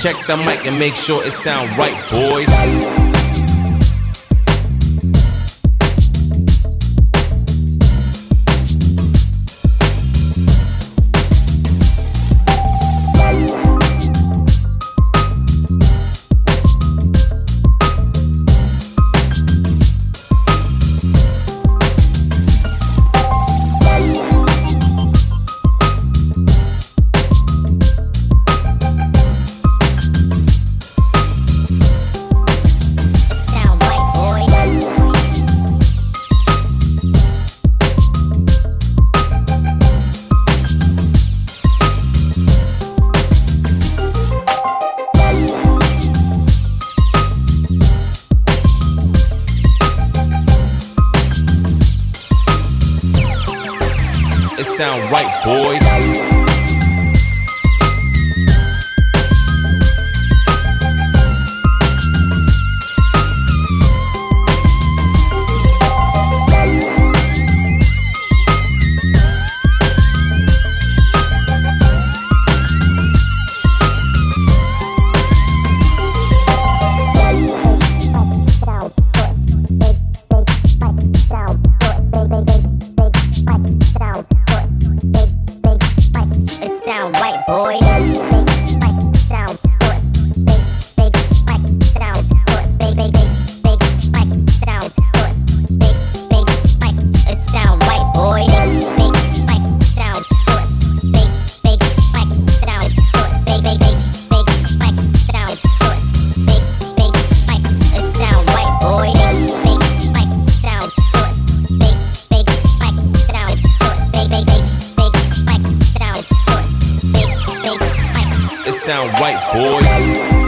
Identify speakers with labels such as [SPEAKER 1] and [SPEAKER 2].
[SPEAKER 1] Check the mic and make sure it sound right, boys. It sound right, boys.
[SPEAKER 2] Boy.
[SPEAKER 1] It sound right, boys.